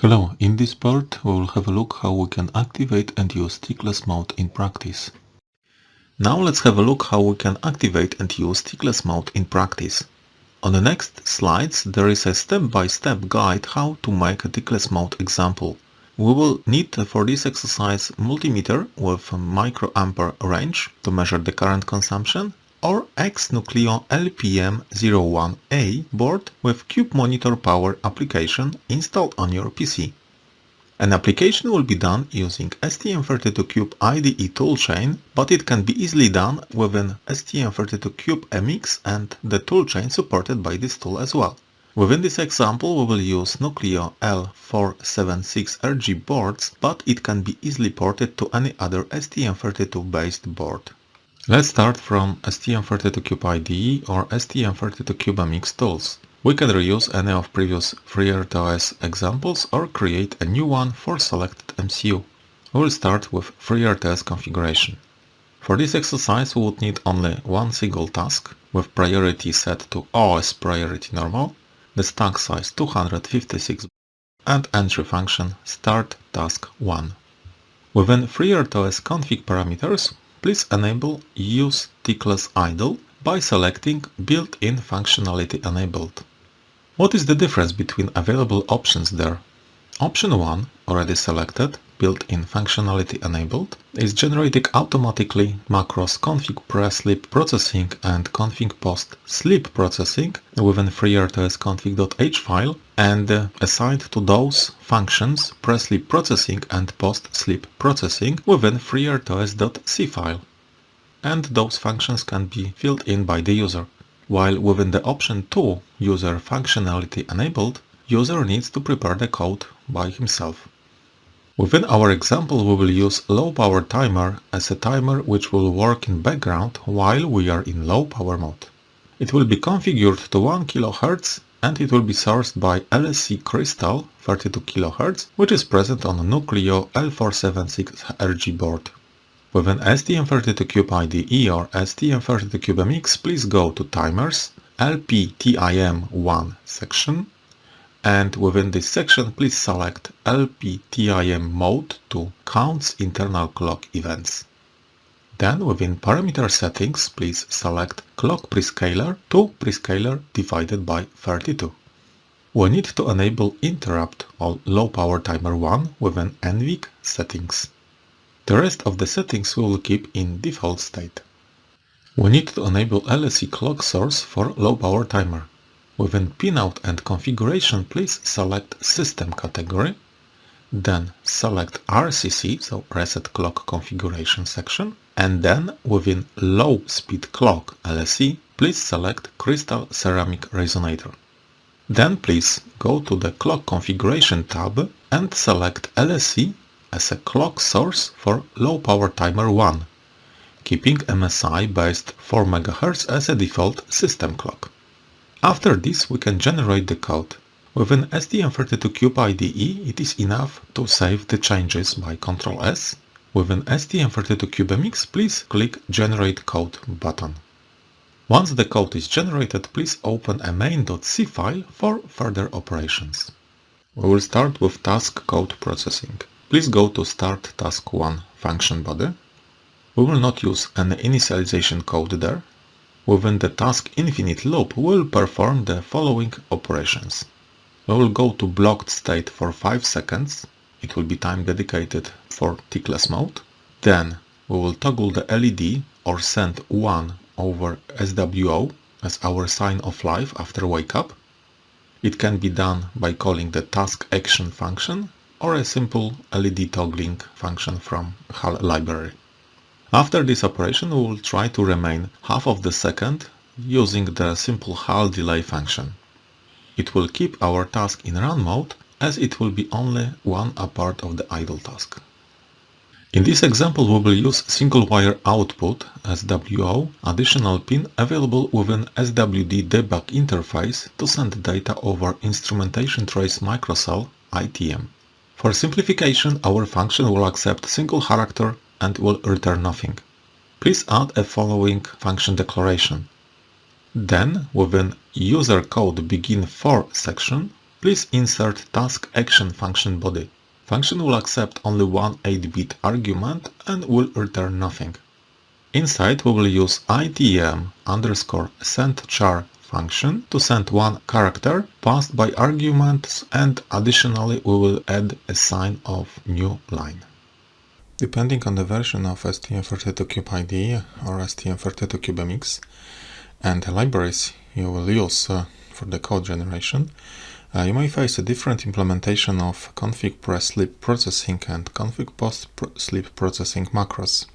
Hello, in this part we will have a look how we can activate and use tickless mode in practice. Now let's have a look how we can activate and use tickless mode in practice. On the next slides there is a step-by-step -step guide how to make a tickless mode example. We will need for this exercise multimeter with microampere range to measure the current consumption or X-Nucleo LPM01A board with Cube Monitor Power application installed on your PC. An application will be done using STM32Cube IDE toolchain, but it can be easily done within STM32Cube MX and the toolchain supported by this tool as well. Within this example we will use Nucleo L476RG boards, but it can be easily ported to any other STM32 based board. Let's start from STM32Cube IDE or STM32Cube MX tools. We can reuse any of previous FreeRTOS examples or create a new one for selected MCU. We will start with FreeRTOS configuration. For this exercise we would need only one single task with priority set to OS priority normal the stack size 256 and entry function start task 1. Within FreeRTOS config parameters, please enable use tickless idle by selecting built-in functionality enabled. What is the difference between available options there? Option 1, already selected, built-in functionality enabled, is generating automatically macros config pre-sleep processing and config post sleep processing within FreeRTOS config.h file and uh, assigned to those functions pre-sleep processing and post-sleep processing within FreeRTOS.c file. And those functions can be filled in by the user. While within the option 2 user functionality enabled, user needs to prepare the code by himself. Within our example we will use low power timer as a timer which will work in background while we are in low power mode. It will be configured to 1 kHz and it will be sourced by LSE Crystal 32 kHz which is present on Nucleo L476RG board. Within STM32Cube IDE or STM32Cube MX please go to Timers, LPTIM1 section and within this section please select LPTIM mode to counts internal clock events. Then within parameter settings please select clock prescaler to prescaler divided by 32. We need to enable interrupt on low power timer 1 within NVIC settings. The rest of the settings we will keep in default state. We need to enable LSE clock source for low power timer. Within Pinout and Configuration, please select System category, then select RCC, so Reset Clock Configuration section, and then within Low Speed Clock LSE, please select Crystal Ceramic Resonator. Then please go to the Clock Configuration tab and select LSE as a clock source for Low Power Timer 1, keeping MSI based 4 MHz as a default system clock. After this we can generate the code. Within STM32Cube IDE it is enough to save the changes by Ctrl S. Within STM32Cube MX please click Generate Code button. Once the code is generated, please open a main.c file for further operations. We will start with task code processing. Please go to Start Task 1 function body. We will not use any initialization code there, Within the task infinite loop, we'll perform the following operations. We will go to blocked state for 5 seconds. It will be time dedicated for tickless mode. Then we will toggle the LED or send 1 over SWO as our sign of life after wake up. It can be done by calling the task action function or a simple LED toggling function from HAL library. After this operation we will try to remain half of the second using the simple HAL delay function. It will keep our task in run mode as it will be only one a part of the idle task. In this example we will use single wire output SWO additional pin available within SWD debug interface to send data over instrumentation trace microcell ITM. For simplification our function will accept single character and will return nothing. Please add a following function declaration. Then, within user code begin for section, please insert task action function body. Function will accept only one 8-bit argument and will return nothing. Inside we will use itm underscore sendchar function to send one character passed by arguments and additionally we will add a sign of new line. Depending on the version of STM32Cube IDE or STM32CubeMX and the libraries you will use uh, for the code generation, uh, you may face a different implementation of config pre-sleep processing and config post-sleep processing macros.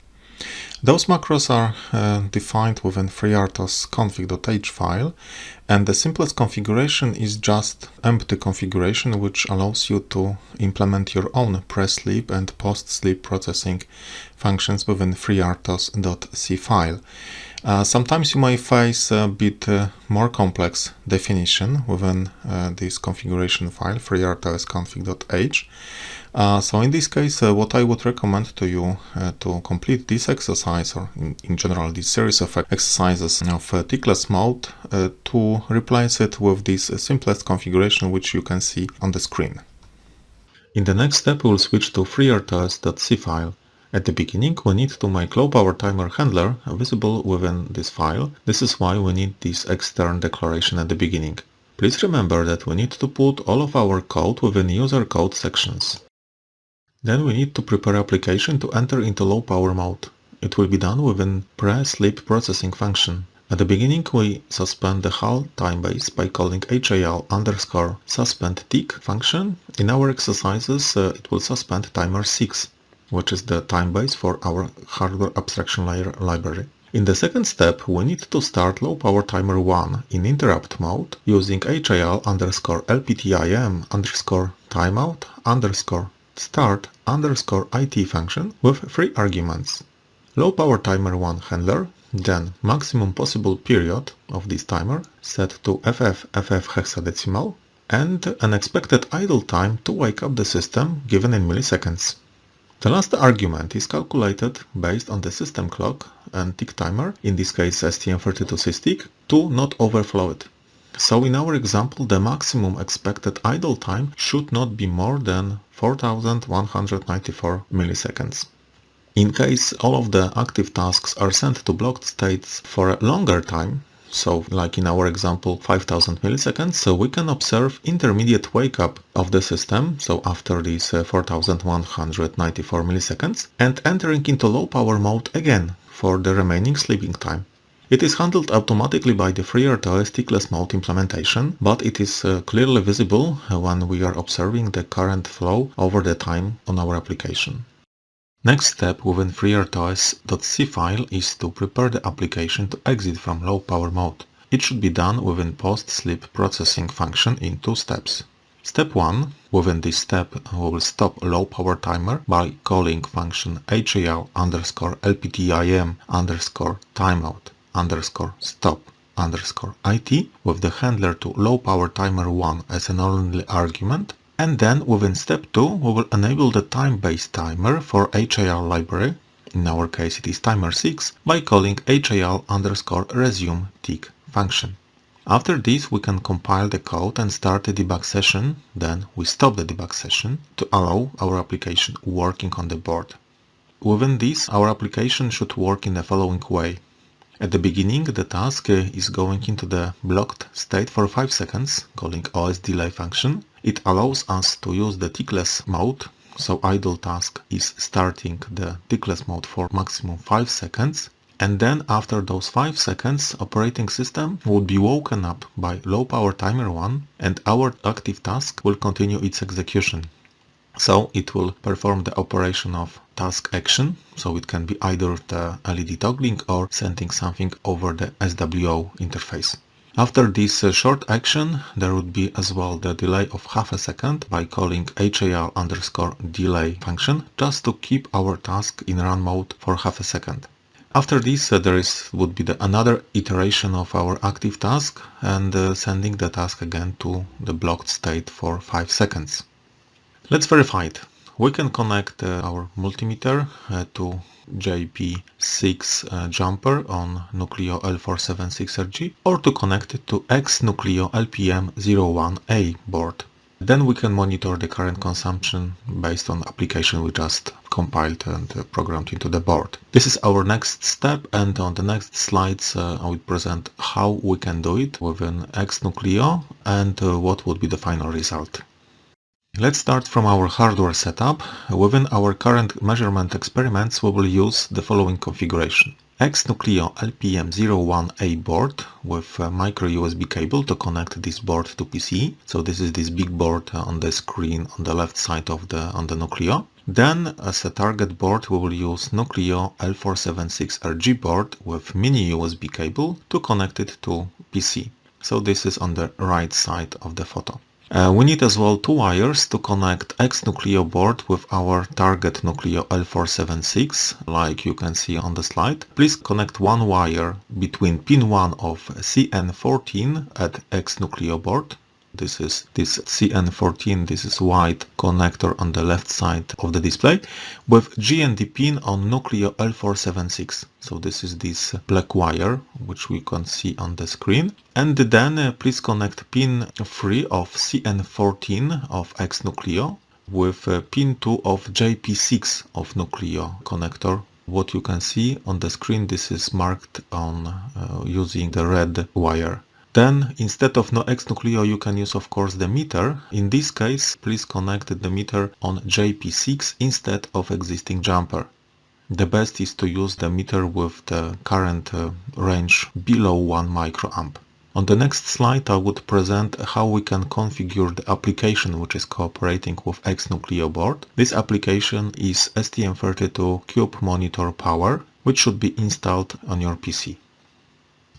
Those macros are uh, defined within FreeRTOS config.h file and the simplest configuration is just empty configuration which allows you to implement your own pre-sleep and post-sleep processing functions within FreeRTOS.c file. Uh, sometimes you may face a bit uh, more complex definition within uh, this configuration file, FreeRTOSConfig.h. Uh, so in this case, uh, what I would recommend to you to complete this exercise, or in, in, general this series of exercises of tickless mode, to replace it with this simplest configuration which you can see on the screen. In the next step, we'll switch to freertos.c file. At the beginning, we need to make low power timer handler visible within this file. This is why we need this extern declaration at the beginning. Please remember that we need to put all of our code within user code sections. Then we need to prepare application to enter into low power mode. It will be done within pre-sleep processing function. At the beginning we suspend the HAL timebase by calling HAL underscore suspend tick function. In our exercises uh, it will suspend timer 6 which is the time base for our hardware abstraction layer library. In the second step, we need to start low power timer 1 in interrupt mode using HAL underscore LPTIM underscore timeout underscore start underscore IT function with three arguments. Low power timer 1 handler, then maximum possible period of this timer set to FF FF hexadecimal, and an expected idle time to wake up the system given in milliseconds. The last argument is calculated based on the system clock and tick timer, in this case STM32SysTick, to not overflow it. So in our example, the maximum expected idle time should not be more than 4194 milliseconds. In case all of the active tasks are sent to blocked states for a longer time, so like in our example 5000 milliseconds, so we can observe intermediate wake up of the system, so after these uh, 4194 milliseconds, and entering into low power mode again for the remaining sleeping time. It is handled automatically by the FreeRTOS tickless mode implementation, but it is uh, clearly visible when we are observing the current flow over the time on our application. Next step within FreeRTOS.c file is to prepare the application to exit from low power mode. It should be done within post-sleep processing function in two steps. Step 1. Within this step we will stop low power timer by calling function HAL underscore LPTIM underscore timeout underscore stop underscore IT with the handler to low power timer 1 as an only argument and then within step 2 we will enable the time-based timer for HAL library, in our case it is timer 6, by calling HAL underscore resume tick function. After this we can compile the code and start the debug session, then we stop the debug session to allow our application working on the board. Within this our application should work in the following way. At the beginning the task is going into the blocked state for 5 seconds, calling OS delay function, it allows us to use the tickless mode, so idle task is starting the tickless mode for maximum 5 seconds and then after those 5 seconds operating system would be woken up by low power timer 1 and our active task will continue its execution. So it will perform the operation of task action, so it can be either the LED toggling or sending something over the SWO interface. After this uh, short action, there would be as well the delay of half a second by calling HAL underscore delay function just to keep our task in run mode for half a second. After this, uh, there is would be the another iteration of our active task and uh, sending the task again to the blocked state for 5 seconds. Let's verify it. We can connect uh, our multimeter uh, to JP6 uh, jumper on Nucleo L476RG or to connect it to X Nucleo LPM01A board. Then we can monitor the current consumption based on application we just compiled and programmed into the board. This is our next step and on the next slides uh, I will present how we can do it within XNucleo and uh, what would be the final result. Let's start from our hardware setup. Within our current measurement experiments we will use the following configuration. XNucleo LPM01A board with a micro USB cable to connect this board to PC. So this is this big board on the screen on the left side of the on the Nucleo. Then as a target board we will use Nucleo L476RG board with mini USB cable to connect it to PC. So this is on the right side of the photo. Uh, we need as well two wires to connect X-Nucleo board with our target Nucleo L476, like you can see on the slide. Please connect one wire between pin 1 of CN14 at X-Nucleo board this is this CN14, this is white connector on the left side of the display with GND pin on Nucleo L476. So this is this black wire which we can see on the screen. And then uh, please connect pin 3 of CN14 of X Nucleo with uh, pin 2 of JP6 of Nucleo connector what you can see on the screen this is marked on uh, using the red wire then instead of no X-Nucleo you can use of course the meter. In this case please connect the meter on JP6 instead of existing jumper. The best is to use the meter with the current uh, range below 1 microamp. On the next slide I would present how we can configure the application which is cooperating with X-Nucleo board. This application is STM32 Cube Monitor Power which should be installed on your PC.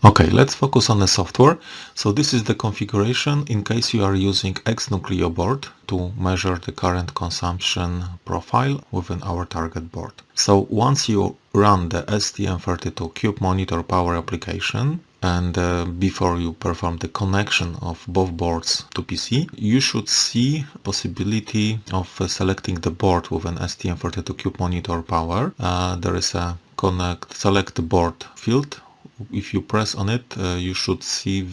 Okay, let's focus on the software. So this is the configuration in case you are using X-Nucleo board to measure the current consumption profile within our target board. So once you run the STM32 Cube Monitor Power application and uh, before you perform the connection of both boards to PC, you should see possibility of uh, selecting the board with an STM32 Cube Monitor Power. Uh, there is a connect select board field if you press on it, uh, you should see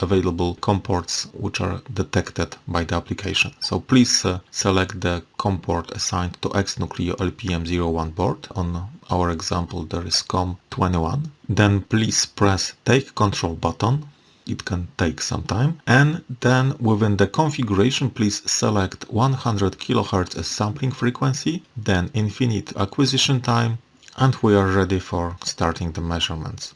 available COM ports which are detected by the application. So please uh, select the COM port assigned to XNucleo LPM01 board. On our example there is COM21. Then please press take control button. It can take some time. And then within the configuration please select 100 kHz as sampling frequency, then infinite acquisition time and we are ready for starting the measurements.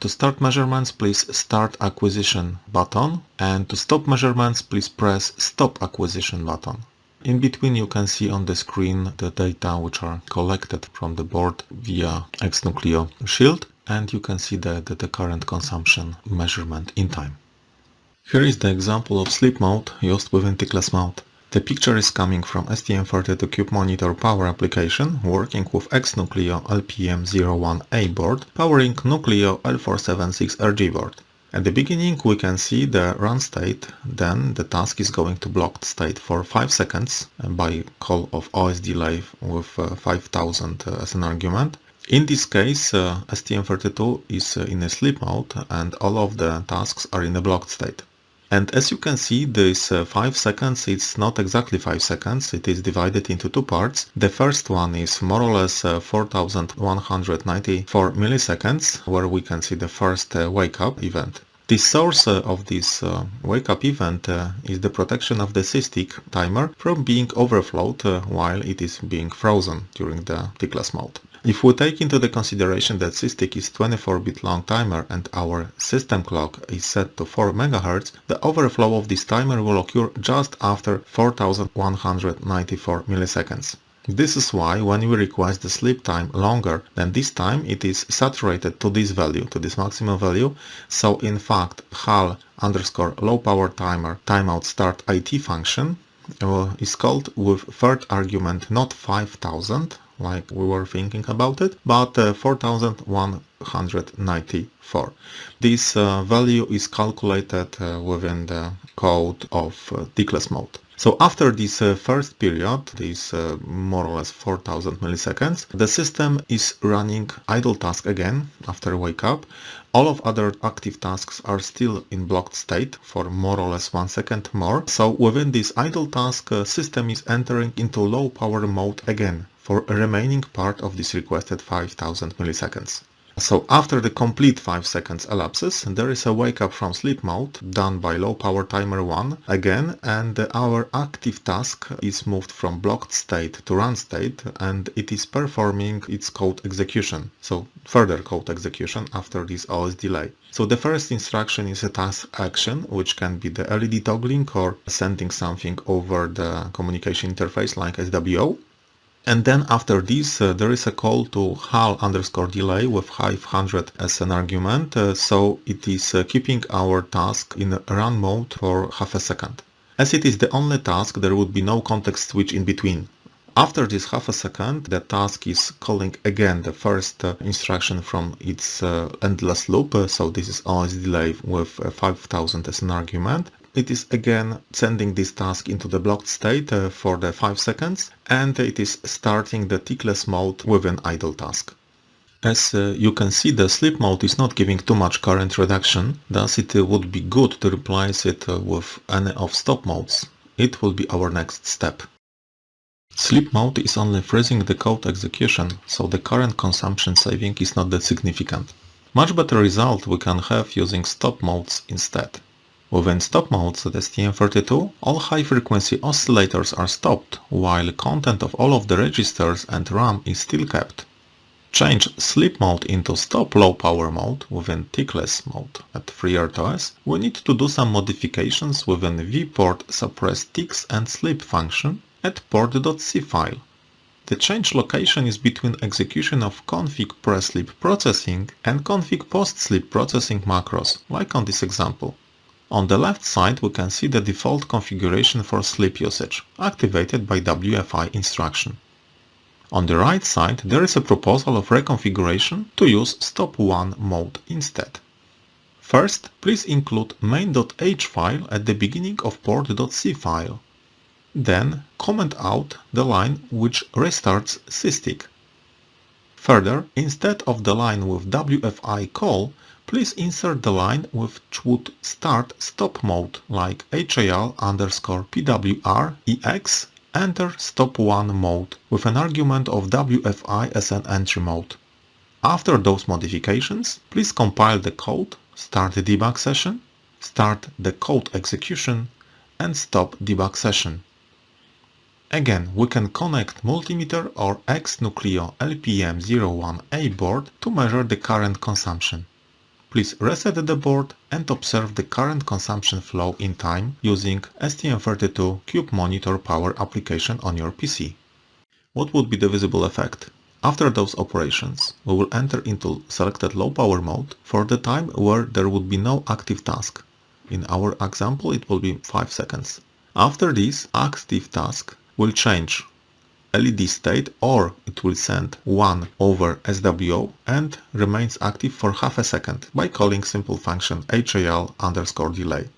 To start measurements, please Start Acquisition button and to stop measurements, please press Stop Acquisition button. In between you can see on the screen the data which are collected from the board via XNucleo Shield and you can see the, the, the current consumption measurement in time. Here is the example of sleep mode used within tickless Mode. The picture is coming from STM32 Cube Monitor Power application working with XNucleo LPM01A board powering Nucleo L476RG board. At the beginning we can see the run state, then the task is going to blocked state for 5 seconds by call of OS delay with uh, 5000 uh, as an argument. In this case uh, STM32 is uh, in a sleep mode and all of the tasks are in a blocked state. And as you can see, this uh, 5 seconds, it's not exactly 5 seconds, it is divided into two parts. The first one is more or less uh, 4194 milliseconds, where we can see the first uh, wake up event. The source uh, of this uh, wake up event uh, is the protection of the SysTick timer from being overflowed while it is being frozen during the tickless mode. If we take into the consideration that SysTick is 24-bit long timer and our system clock is set to 4 MHz, the overflow of this timer will occur just after 4194 milliseconds. This is why when we request the sleep time longer than this time, it is saturated to this value, to this maximum value. So in fact, HAL underscore low power timer timeout start IT function uh, is called with third argument not 5000 like we were thinking about it, but uh, 4194. This uh, value is calculated uh, within the code of uh, tickless mode. So after this uh, first period, this uh, more or less 4000 milliseconds, the system is running idle task again after wake up. All of other active tasks are still in blocked state for more or less one second more. So within this idle task, uh, system is entering into low power mode again for a remaining part of this requested 5000 milliseconds. So after the complete 5 seconds elapses, there is a wake up from sleep mode done by low power timer 1 again and our active task is moved from blocked state to run state and it is performing its code execution. So further code execution after this OS delay. So the first instruction is a task action which can be the LED toggling or sending something over the communication interface like SWO and then after this, uh, there is a call to HAL underscore delay with 500 as an argument. Uh, so it is uh, keeping our task in run mode for half a second. As it is the only task, there would be no context switch in between. After this half a second, the task is calling again the first uh, instruction from its uh, endless loop. Uh, so this is OS delay with 5000 as an argument it is again sending this task into the blocked state uh, for the 5 seconds and it is starting the tickless mode with an idle task. As uh, you can see the sleep mode is not giving too much current reduction, thus it uh, would be good to replace it uh, with any of stop modes. It will be our next step. Sleep mode is only freezing the code execution, so the current consumption saving is not that significant. Much better result we can have using stop modes instead. Within stop modes at STM32, all high-frequency oscillators are stopped, while content of all of the registers and RAM is still kept. Change sleep mode into stop low power mode within tickless mode at FreeRTOS, we need to do some modifications within vport suppress ticks and sleep function at port.c file. The change location is between execution of config pre-sleep processing and config post-sleep processing macros, like on this example. On the left side we can see the default configuration for sleep usage, activated by WFI instruction. On the right side there is a proposal of reconfiguration to use stop 1 mode instead. First, please include main.h file at the beginning of port.c file. Then comment out the line which restarts SysTick. Further, instead of the line with WFI call, please insert the line which would start stop mode like HAL underscore PWR EX enter stop 1 mode with an argument of WFI as an entry mode. After those modifications, please compile the code, start the debug session, start the code execution and stop debug session. Again, we can connect multimeter or X-Nucleo LPM01A board to measure the current consumption. Please reset the board and observe the current consumption flow in time using STM32 Cube Monitor Power application on your PC. What would be the visible effect? After those operations, we will enter into selected low power mode for the time where there would be no active task. In our example it will be 5 seconds. After this, active task will change LED state or it will send 1 over SWO and remains active for half a second by calling simple function HAL underscore delay.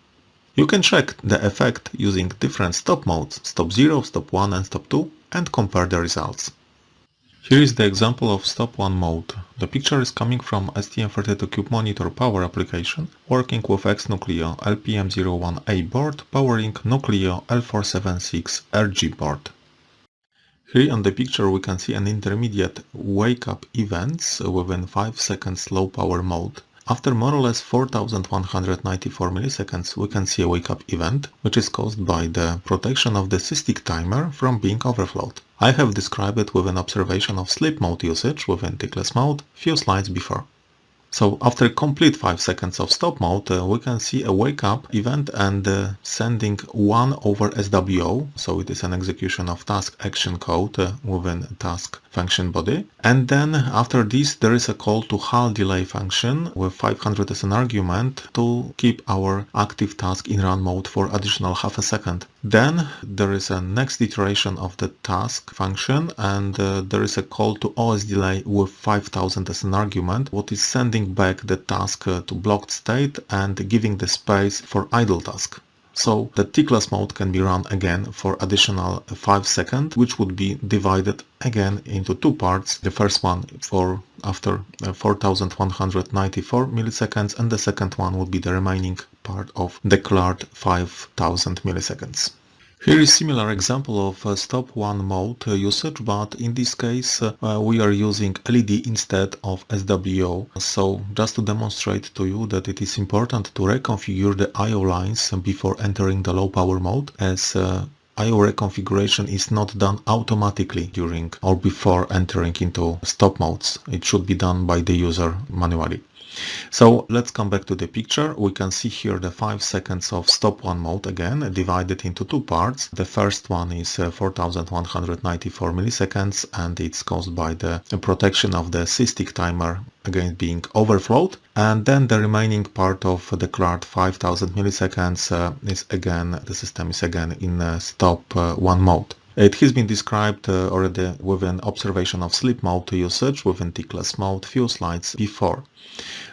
You can check the effect using different stop modes, stop 0, stop 1 and stop 2 and compare the results. Here is the example of stop 1 mode. The picture is coming from STM32Cube Monitor Power application working with X-Nucleo LPM01A board powering Nucleo L476 RG board. Here on the picture we can see an intermediate wake-up events within 5 seconds low power mode. After more or less 4194 milliseconds we can see a wake-up event, which is caused by the protection of the SysTick timer from being overflowed. I have described it with an observation of sleep mode usage within tickless mode few slides before. So after complete 5 seconds of stop mode, uh, we can see a wake up event and uh, sending 1 over SWO, so it is an execution of task action code uh, within task function body. And then after this there is a call to HAL delay function with 500 as an argument to keep our active task in run mode for additional half a second. Then there is a next iteration of the task function and uh, there is a call to OS delay with 5000 as an argument, what is sending back the task uh, to blocked state and giving the space for idle task. So the tickless mode can be run again for additional 5 seconds, which would be divided again into two parts. The first one for after uh, 4194 milliseconds and the second one would be the remaining part of declared 5000 milliseconds. Here is similar example of uh, stop one mode uh, usage, but in this case uh, we are using LED instead of SWO. So just to demonstrate to you that it is important to reconfigure the I.O. lines before entering the low power mode as uh, I.O. reconfiguration is not done automatically during or before entering into stop modes. It should be done by the user manually. So let's come back to the picture. We can see here the 5 seconds of stop one mode again divided into two parts. The first one is uh, 4194 milliseconds and it's caused by the protection of the SysTick timer again being overflowed and then the remaining part of the card 5000 milliseconds uh, is again the system is again in uh, stop uh, one mode. It has been described uh, already with an observation of sleep mode usage within tickless mode few slides before.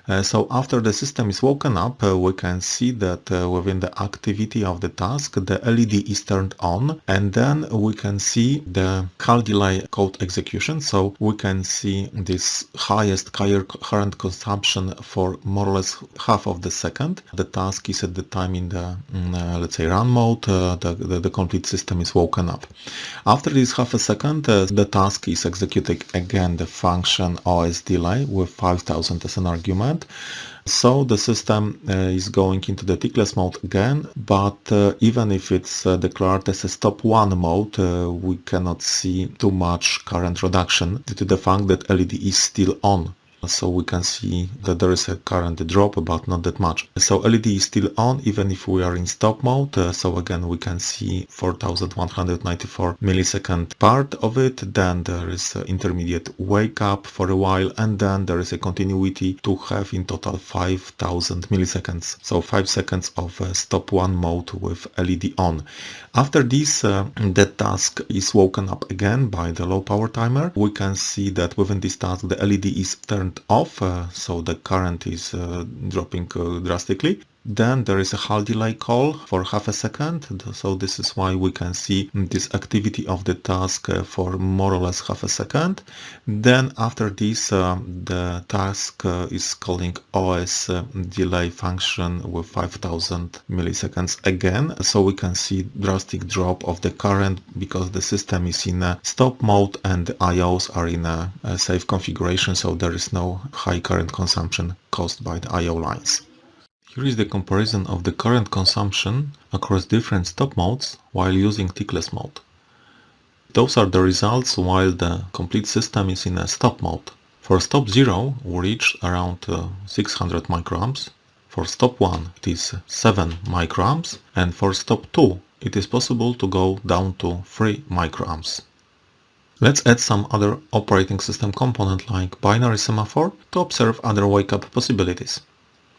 Uh, so after the system is woken up, uh, we can see that uh, within the activity of the task, the LED is turned on and then we can see the HAL delay code execution. So we can see this highest current consumption for more or less half of the second. The task is at the time in the, mm, uh, let's say, run mode, uh, the, the, the, complete system is woken up. After this half a second, the task is executing again the function OS delay with 5000 an argument. So the system uh, is going into the tickless mode again, but uh, even if it's uh, declared as a stop one mode, uh, we cannot see too much current reduction due to the fact that LED is still on so we can see that there is a current drop but not that much. So LED is still on even if we are in stop mode. Uh, so again we can see 4194 millisecond part of it. Then there is intermediate wake up for a while and then there is a continuity to have in total 5000 milliseconds. So 5 seconds of uh, stop one mode with LED on after this uh, the task is woken up again by the low power timer we can see that within this task the LED is turned off, uh, so the current is uh, dropping uh, drastically. Then there is a HAL delay call for half a second. So this is why we can see this activity of the task uh, for more or less half a second. Then after this, uh, the task uh, is calling OS uh, delay function with 5000 milliseconds again. So we can see drastic drop of the current because the system is in a stop mode and the IOs are in a, a safe configuration. So there is no high current consumption caused by the IO lines. Here is the comparison of the current consumption across different stop modes while using tickless mode. Those are the results while the complete system is in a stop mode. For stop 0 we reach around uh, 600 microamps, for stop 1 it is 7 microamps and for stop 2 it is possible to go down to 3 microamps. Let's add some other operating system component like binary semaphore to observe other wake-up possibilities.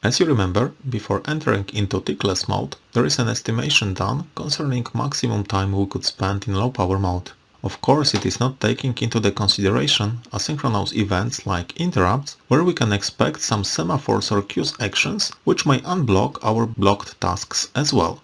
As you remember, before entering into tickless mode, there is an estimation done concerning maximum time we could spend in low power mode. Of course, it is not taking into the consideration asynchronous events like interrupts, where we can expect some semaphores or queues actions which may unblock our blocked tasks as well.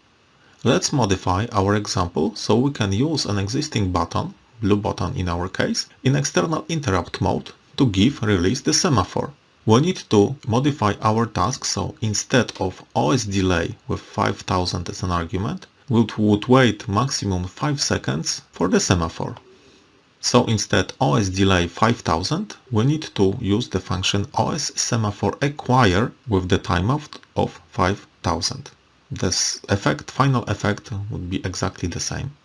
Let's modify our example so we can use an existing button, blue button in our case, in external interrupt mode to give release the semaphore we need to modify our task so instead of OS delay with 5000 as an argument, we would wait maximum 5 seconds for the semaphore. So instead OS delay 5000, we need to use the function OS semaphore acquire with the timeout of 5000. This effect, final effect would be exactly the same.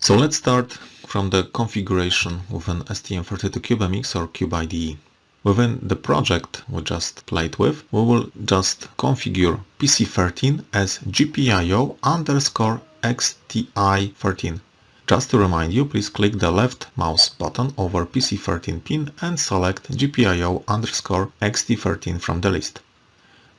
So let's start from the configuration with an STM32CubeMX or CubeIDE. Within the project we just played with, we will just configure PC13 as GPIO underscore EXTI13. Just to remind you, please click the left mouse button over PC13 pin and select GPIO underscore XT13 from the list.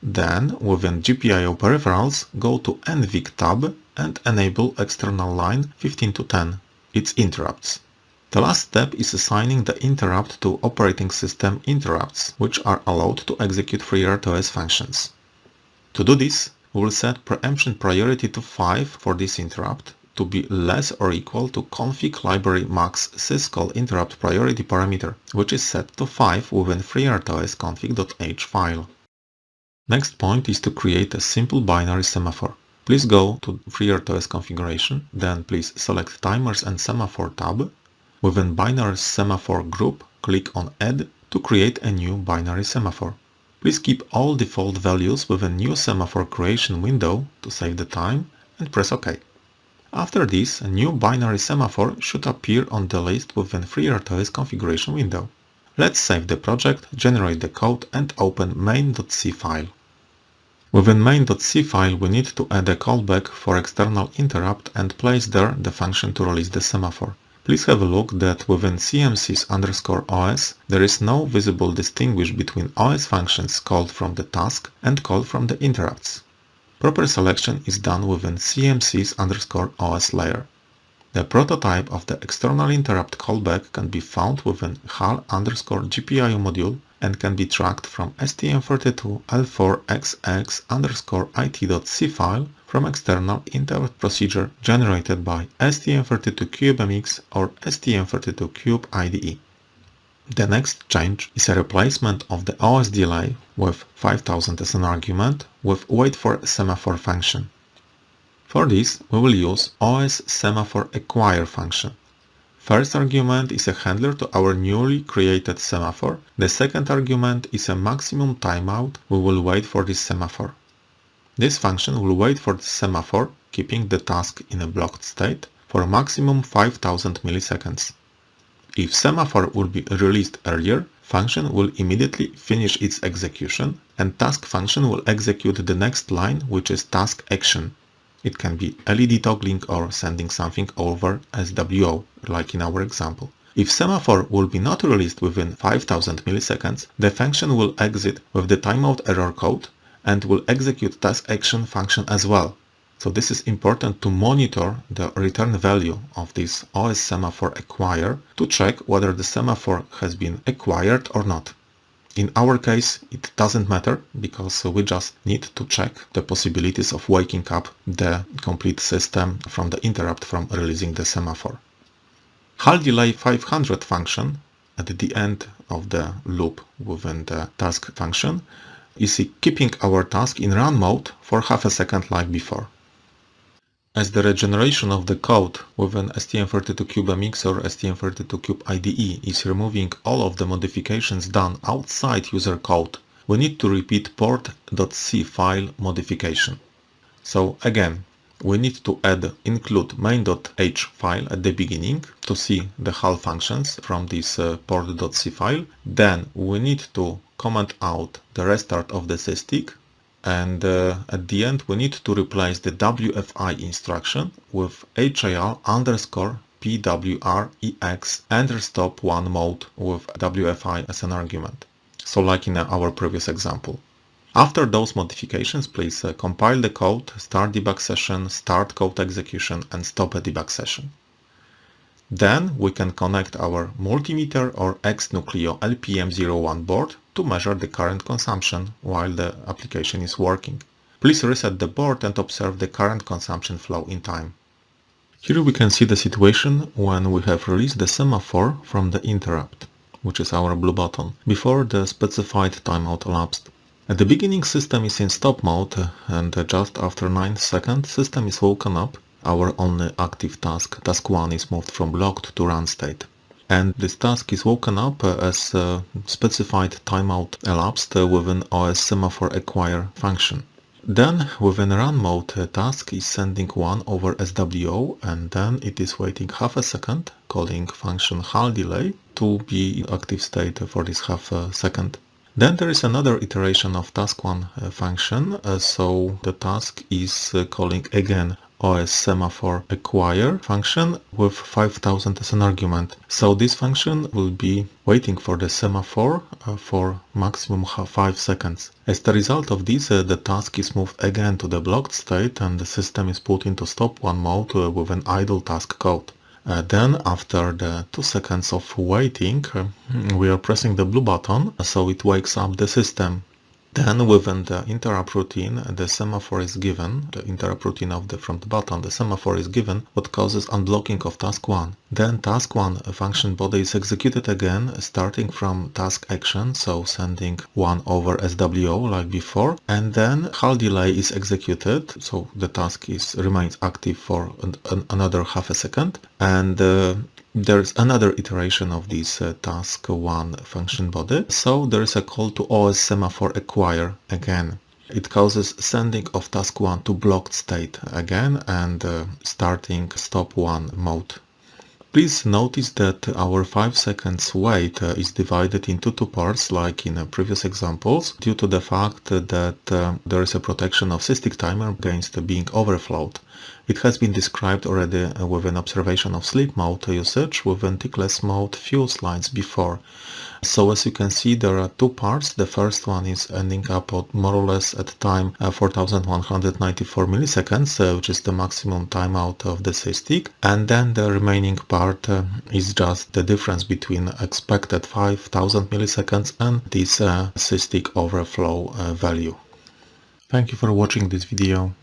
Then, within GPIO peripherals, go to NVIC tab and enable external line 15 to 10, its interrupts. The last step is assigning the interrupt to operating system interrupts, which are allowed to execute FreeRTOS functions. To do this, we will set preemption priority to 5 for this interrupt to be less or equal to config library max syscall interrupt priority parameter, which is set to 5 within FreeRTOS config.h file. Next point is to create a simple binary semaphore. Please go to FreeRTOS configuration, then please select Timers and Semaphore tab. Within Binary Semaphore group, click on Add to create a new binary semaphore. Please keep all default values with a new semaphore creation window to save the time and press OK. After this, a new binary semaphore should appear on the list within FreeRTOS configuration window. Let's save the project, generate the code and open main.c file. Within main.c file we need to add a callback for external interrupt and place there the function to release the semaphore. Please have a look that within CMSIS underscore os there is no visible distinguish between OS functions called from the task and called from the interrupts. Proper selection is done within CMSIS underscore os layer. The prototype of the external interrupt callback can be found within HAL underscore GPIO module and can be tracked from STM32L4XX underscore IT.c file from external interrupt procedure generated by STM32CubeMX or STM32Cube IDE. The next change is a replacement of the OS delay with 5000 as an argument with wait for semaphore function. For this, we will use OS semaphore acquire function. First argument is a handler to our newly created semaphore. The second argument is a maximum timeout. We will wait for this semaphore. This function will wait for the semaphore, keeping the task in a blocked state, for a maximum 5000 milliseconds. If semaphore will be released earlier, function will immediately finish its execution and task function will execute the next line which is task action. It can be LED toggling or sending something over SWO, like in our example. If semaphore will be not released within 5000 milliseconds, the function will exit with the timeout error code and will execute task action function as well. So this is important to monitor the return value of this OS semaphore acquire to check whether the semaphore has been acquired or not. In our case, it doesn't matter because we just need to check the possibilities of waking up the complete system from the interrupt from releasing the semaphore. HAL delay 500 function at the end of the loop within the task function is keeping our task in run mode for half a second like before. As the regeneration of the code within STM32CubeMX or STM32Cube IDE is removing all of the modifications done outside user code, we need to repeat port.c file modification. So again, we need to add include main.h file at the beginning to see the HAL functions from this uh, port.c file. Then we need to comment out the restart of the SysTick and uh, at the end we need to replace the WFI instruction with HAL underscore PWREX enter stop one mode with WFI as an argument. So like in our previous example. After those modifications, please uh, compile the code, start debug session, start code execution and stop a debug session. Then we can connect our multimeter or XNucleo LPM01 board to measure the current consumption while the application is working. Please reset the board and observe the current consumption flow in time. Here we can see the situation when we have released the semaphore from the interrupt, which is our blue button, before the specified timeout elapsed. At the beginning system is in stop mode and just after 9 seconds system is woken up, our only active task, task 1 is moved from blocked to run state and this task is woken up uh, as a specified timeout elapsed uh, within OS semaphore acquire function. Then within run mode uh, task is sending 1 over SWO and then it is waiting half a second calling function HAL delay to be in active state for this half a second. Then there is another iteration of task1 function, uh, so the task is uh, calling again OS semaphore acquire function with 5000 as an argument. So this function will be waiting for the semaphore uh, for maximum 5 seconds. As the result of this, uh, the task is moved again to the blocked state and the system is put into stop one mode uh, with an idle task code. Uh, then after the 2 seconds of waiting, uh, we are pressing the blue button so it wakes up the system Then within the interrupt routine, the semaphore is given, the interrupt routine of the front button, the semaphore is given, what causes unblocking of task 1. Then task 1 function body is executed again, starting from task action, so sending 1 over SWO like before, and then HAL delay is executed, so the task is remains active for an, an, another half a second, and uh, there's another iteration of this uh, task 1 function body. So there's a call to OS semaphore acquire again. It causes sending of task 1 to blocked state again and uh, starting stop 1 mode. Please notice that our 5 seconds wait uh, is divided into two parts like in previous examples due to the fact that uh, there is a protection of SysTick timer against being overflowed. It has been described already uh, with an observation of sleep mode usage with tickless mode few slides before. So as you can see there are two parts. The first one is ending up more or less at time uh, 4194 milliseconds, uh, which is the maximum timeout of the SysTick. And then the remaining part is just the difference between expected 5000 milliseconds and this uh, overflow value. Thank you for watching this video.